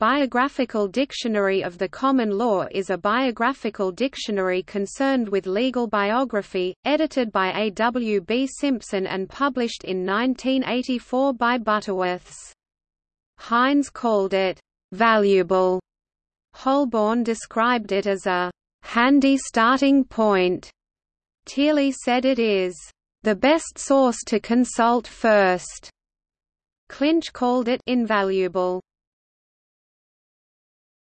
Biographical Dictionary of the Common Law is a biographical dictionary concerned with legal biography, edited by A. W. B. Simpson and published in 1984 by Butterworths. Hines called it, "...valuable." Holborn described it as a "...handy starting point." Teeley said it is, "...the best source to consult first." Clinch called it invaluable.